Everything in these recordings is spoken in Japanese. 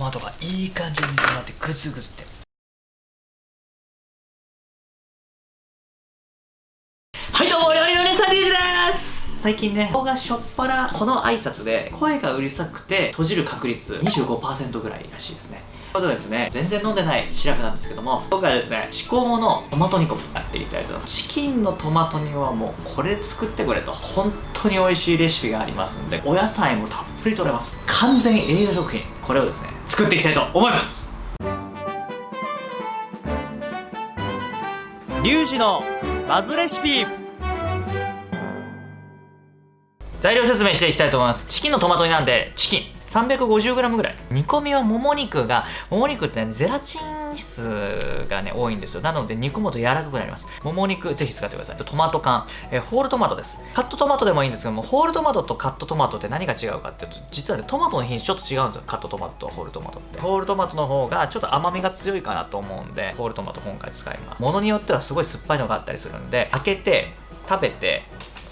マトがいい感じに煮詰まってグツグツって。はいどうも料理の姉さんリュウジです。最近ね顔がしょっぱなこの挨拶で声がうるさくて閉じる確率25%ぐらいらしいですね。ということでですね全然飲んでないシラフなんですけども今回はですね至高のトマト煮込みやっていきたいと思います。チキンのトマト煮はもうこれ作ってくれと。本当に美味しいレシピがありますんでお野菜もたっぷり取れます。完全栄養食品。これをですね作っていきたいと思います。リュウジのバズレシピ。材料説明していきたいと思います。チキンのトマト煮なんでチキン。350g ぐらい。煮込みはもも肉がもも肉ってねゼラチン質がね多いんですよ。なので煮込むと柔らかくなります。もも肉ぜひ使ってください。トマト缶、えー、ホールトマトです。カットトマトでもいいんですけどもホールトマトとカットトマトって何が違うかっていうと実はねトマトの品種ちょっと違うんですよ。カットトマトとホールトマトって。ホールトマトの方がちょっと甘みが強いかなと思うんでホールトマト今回使います。ものによってはすごい酸っぱいのがあったりするんで開けて食べて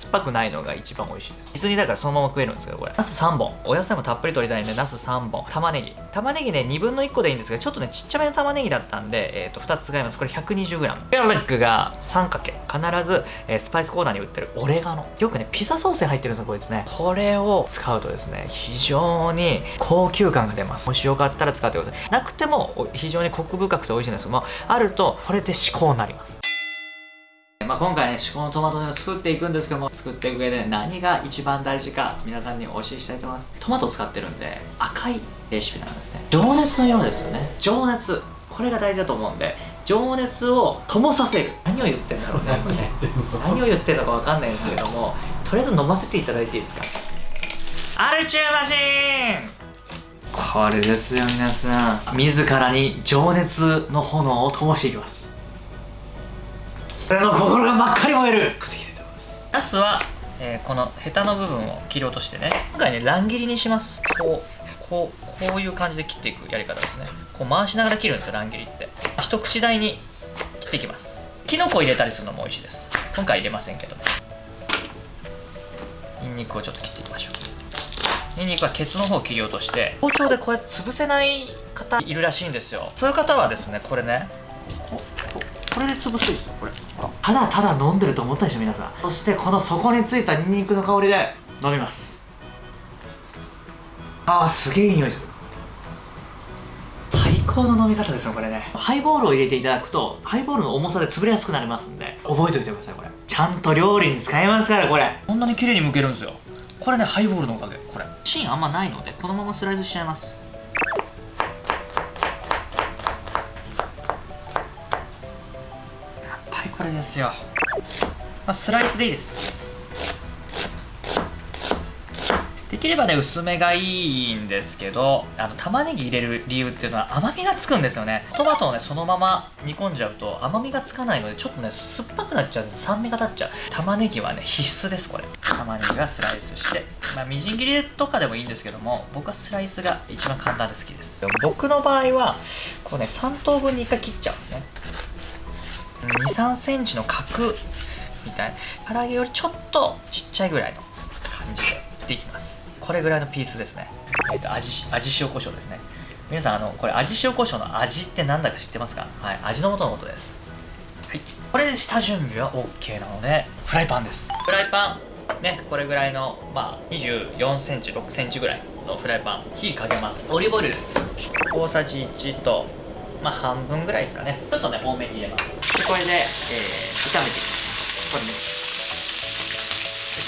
っぱくないのが一番美味しいです。水煮だからそのまま食えるんですけどこれ。ナス3本。お野菜もたっぷり取りたいんでナス3本。玉ねぎ。玉ねぎね2分の1個でいいんですがちょっとねちっちゃめの玉ねぎだったんで、えー、と2つ使います。これ 120g ガーリックが3かけ。必ず、えー、スパイスコーナーに売ってるオレガノ。よくねピザソースに入ってるんですよこれですね。これを使うとですね非常に高級感が出ます。もしよかったら使ってください。なくても非常にコク深くて美味しいんですけどもあるとこれで至高になります。まあ、今回ね、至高のトマト煮を作っていくんですけども、作っていく上で何が一番大事か、皆さんにお教えしたいと思います。トマトを使ってるんで、赤いレシピなんですね。情熱のようですよね。情熱。これが大事だと思うんで、情熱を灯させる。何を言ってんだろうね、今ね。何を言ってんの？かわかんないんですけども、とりあえず飲ませていただいていいですか？アルチューマシーンこれですよ皆さん自らに情熱の炎を灯していきます俺の心が真っ赤に燃える。ナスは、えー、このヘタの部分を切り落としてね。今回ね乱切りにします。こうこうこういう感じで切っていくやり方ですね。こう回しながら切るんですよ乱切りって。一口大に切っていきます。きのこ入れたりするのも美味しいです。今回入れませんけどにんにくをちょっと切っていきましょう。にんにくはケツの方を切り落として包丁でこうやって潰せない方いるらしいんですよ。そういう方はですねこれねここれで潰すんですよこれ。ただただ飲んでると思ったでしょ皆さん。そしてこの底についたニンニクの香りで飲みます。あーすげえいい匂いする。最高の飲み方ですよこれね。ハイボールを入れていただくとハイボールの重さで潰れやすくなりますんで。覚えておいてくださいこれ。ちゃんと料理に使えますからこれ。こんなに綺麗に剥けるんですよ。これねハイボールのおかげこれ。芯あんまないのでこのままスライスしちゃいますこれですよ、まあ、スライスでいいです。できればね薄めがいいんですけどあの玉ねぎ入れる理由っていうのは甘みがつくんですよね。トマトをねそのまま煮込んじゃうと甘みがつかないのでちょっとね酸っぱくなっちゃうんで酸味が立っちゃう。玉ねぎはね必須ですこれ。玉ねぎはスライスして。まあみじん切りとかでもいいんですけども僕はスライスが一番簡単で好きです。僕の場合はこうね3等分に1回切っちゃうんですね。23センチの角みたい。唐揚げよりちょっとちっちゃいぐらいの感じで切っていきます。これぐらいのピースですね。えっ、ー、と味味塩コショウですね。皆さんあのこれ味塩コショウの味って何だか知ってますか？はい味の素の素です。はい。これで下準備は OK なのでフライパンです。フライパン。ねこれぐらいのまあ24センチ6センチぐらいのフライパン。火かけます。オリーブオイルです。大さじ1とまあ半分ぐらいですかね。ちょっとね多めに入れます。これで、えー、炒めていきますこれね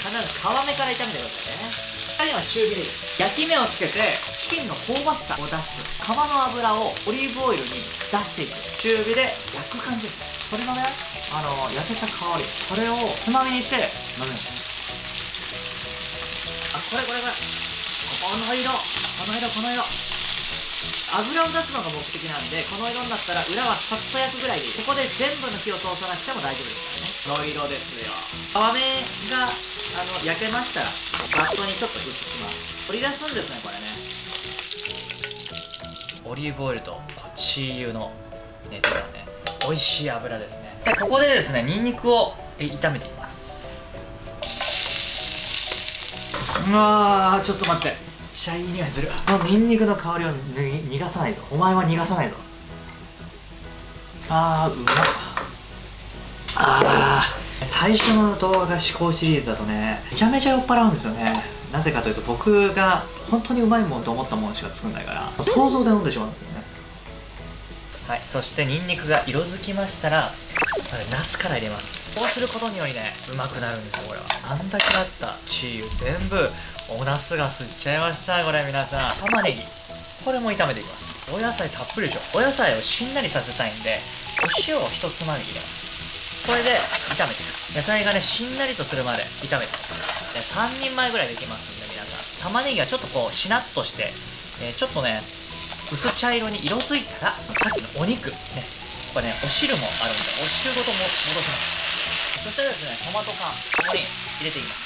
必ず皮目から炒めてくださいね2人は中火で焼き目をつけてチキンの香ばしさを出す皮の油をオリーブオイルに出していく中火で焼く感じですこれのねあの焼けた香りこれ。をつまみにして飲みますあこれこれこれこの色。この色この色。油を出すのが目的なんでこの色になったら裏はさっと焼くぐらいでいいここで全部の火を通さなくても大丈夫ですからね。黒色ですよ。皮目があの焼けましたらバットにちょっと移します。取り出すんですねこれね。オリーブオイルとこっち油の熱がね美味しい油ですね。でここでですねニンニクを炒めていきます。うわーちょっと待ってちゃいい匂いする。このニンニクの香りを逃がさないぞ。お前は逃がさないぞ。あーうまっ。あー。最初の動画思考シリーズだとねめちゃめちゃ酔っ払うんですよね。なぜかというと僕が本当にうまいもんと思ったものしか作んないから想像で飲んでしまうんですよね。はいそしてニンニクが色づきましたらナスから入れます。こうすることによりねうまくなるんですよこれは。あんだけあったチーズ全部おナスが吸っちゃいましたこれ皆さん。玉ねぎ。これも炒めていきます。お野菜たっぷりでしょ。お野菜をしんなりさせたいんでお塩を一つまみ入れます。これで炒めていく。野菜がねしんなりとするまで炒めていく。3人前ぐらいできますんで皆さん。玉ねぎがちょっとこうしなっとして、えー、ちょっとね薄茶色に色づいたらさっきのお肉。ねこれねお汁もあるんでお汁ごとも戻します。そしたらですねトマト缶ここに入れていきます。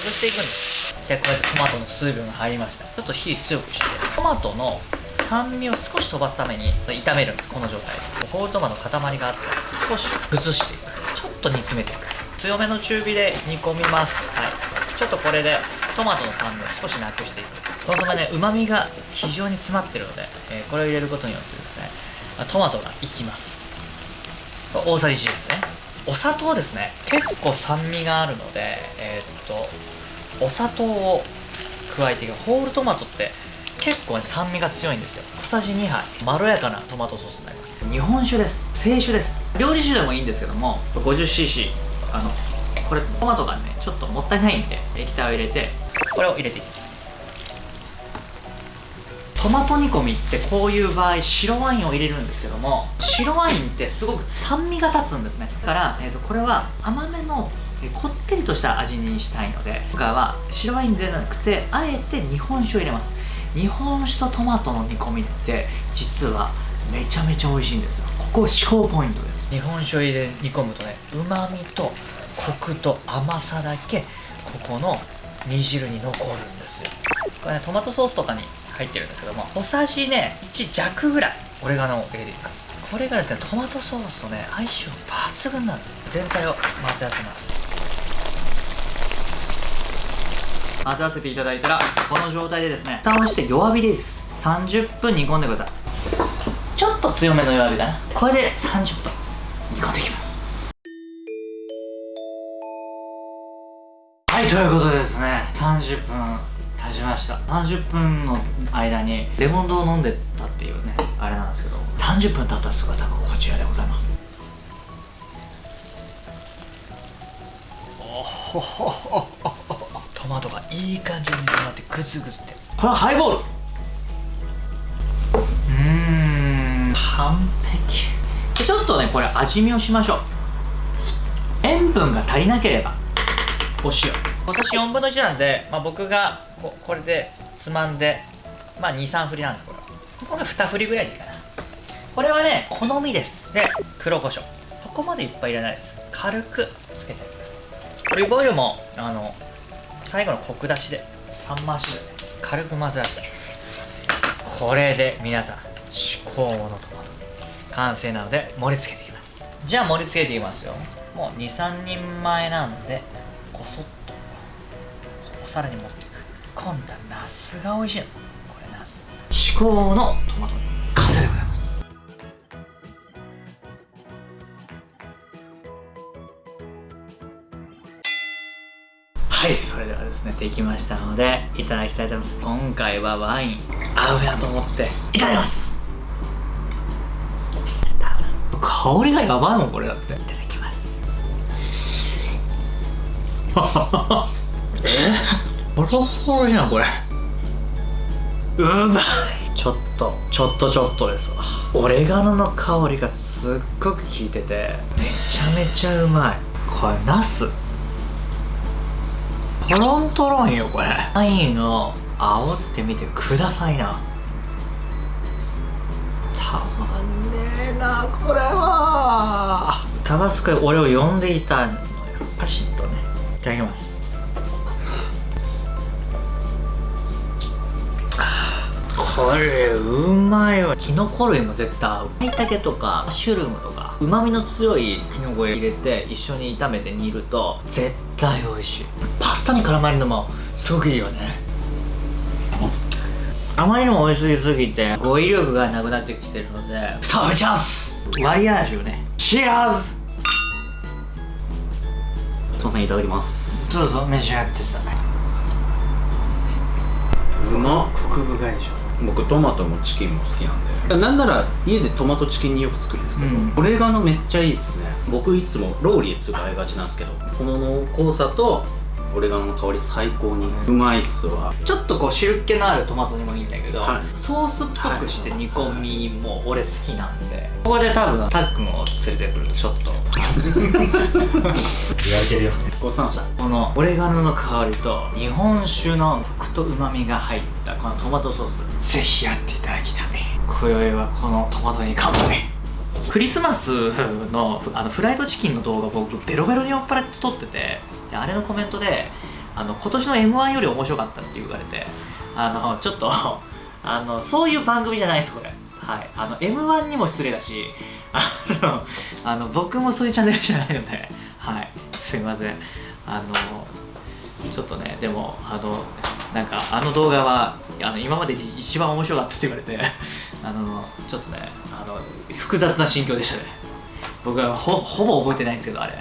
潰していくんです。でこうやってトマトの水分が入りました。ちょっと火強くして。トマトの酸味を少し飛ばすために炒めるんですこの状態で。ホールトマトの塊があって少し崩していく。ちょっと煮詰めていく。強めの中火で煮込みます。はい。ちょっとこれでトマトの酸味を少しなくしていく。コンソメねうまみが非常に詰まってるので、えー、これを入れることによってですねトマトがいきます。そう大さじ1ですね。お砂糖ですね。結構酸味があるのでえー、っとお砂糖を加えていく。ホールトマトって結構、ね、酸味が強いんですよ。小さじ2杯。まろやかなトマトソースになります。日本酒です。清酒です。料理酒でもいいんですけども 50cc あのこれトマトがねちょっともったいないんで液体を入れてこれを入れていきますトマト煮込みってこういう場合白ワインを入れるんですけども白ワインってすごく酸味が立つんですね。だから、えーと、これは甘めのこってりとした味にしたいので今回は白ワインではなくてあえて日本酒を入れます。日本酒とトマトの煮込みって実はめちゃめちゃ美味しいんですよ。ここ思考ポイントです。日本酒を入れ煮込むとねうまみとコクと甘さだけここの煮汁に残るんですよ。これねトマトソースとかに入ってるんですけども小さじね1弱ぐらい。オレガノを入れていきます。これがですねトマトソースとね相性抜群なんで全体を混ぜ合わせます。混ぜ合わせていただいたらこの状態でですね蓋をして弱火です。30分煮込んでください。ちょっと強めの弱火かな。これで30分。煮込んでいきます。はいということでですね30分経ちました。30分の間にレモンドを飲んでたっていうねあれなんですけど。30分経った姿がこちらでございます。おほトマトがいい感じに詰まってグズグズって。これはハイボール。うん。完璧。ちょっとねこれ味見をしましょう。塩分が足りなければお塩私4分の1なんで、まあ、僕がここれでつまんでまあ23振りなんですこれは。ここが2振りぐらいでいいかな。これはね好みです。で黒胡椒。そこまでいっぱい入れないです。軽くつけて。オリーブオイルもあの最後のコク出しで3回しで、ね、軽く混ぜ出して。これで皆さん至高のトマト。完成なので盛り付けていきます。じゃあ盛り付けていきますよ。もう23人前なんでこそっとお皿に持っていく今度はナスが美味しい。のこれナス至高のトマト完成でござい。ますはいそれではですねできましたのでいただきたいと思います今回はワイン。合うなと思っていただきます。香りがやばいもんこれだって。いただきます。え？ボロボロじゃんこれ。うまい。ちょっとちょっとちょっとですわ。オレガノの香りがすっごく効いててめちゃめちゃうまい。これナス。トロントロンよこれ。ワインを煽ってみてくださいな。たまんねえなこれは。タバスコ俺を呼んでいたのよ。パシッとね。いただきます。これうまいわ。キノコ類も絶対合う。舞茸とかマッシュルームとかうまみの強いキノコ入れて一緒に炒めて煮ると絶対美味しい。パススタに絡まるのもすごくいいよね。あまりにも美味しすぎて語彙力がなくなってきてるので食べチャンスワリアージュね。チアーズ！すいませんいただきます。どうぞ召し上がってさうまっ。コク深いでしょ僕トマトもチキンも好きなんで。なんなら家でトマトチキンによく作るんですけど、うん。オレガノめっちゃいいっすね。僕いつもローリエ使いがちなんですけどこの濃厚さとオレガノの香り最高に。うまいっすわ。ちょっとこう汁気のあるトマトにもいいんだけど、はい。ソースっぽくして煮込みも俺好きなんで。ここで多分タックンを連れてくるとちょっと。言われてるよ。ごちそうさまでした。このオレガノの香りと日本酒のコクと旨味が入ったこのトマトソースぜひやっていただきたい。今宵はこのトマトに乾杯クリスマスの あのフライドチキンの動画僕ベロベロに酔っ払って撮っててであれのコメントであの今年の m 1より面白かったって言われてあのちょっと あのそういう番組じゃないですこれ。はい。あの m 1にも失礼だし あのあの僕もそういうチャンネルじゃないのではい。すいません。あのちょっとねでもあのなんかあの動画はあの今までで一番面白かったって言われて あのちょっとねあの複雑な心境でしたね。僕はほぼ覚えてないんですけどあれ。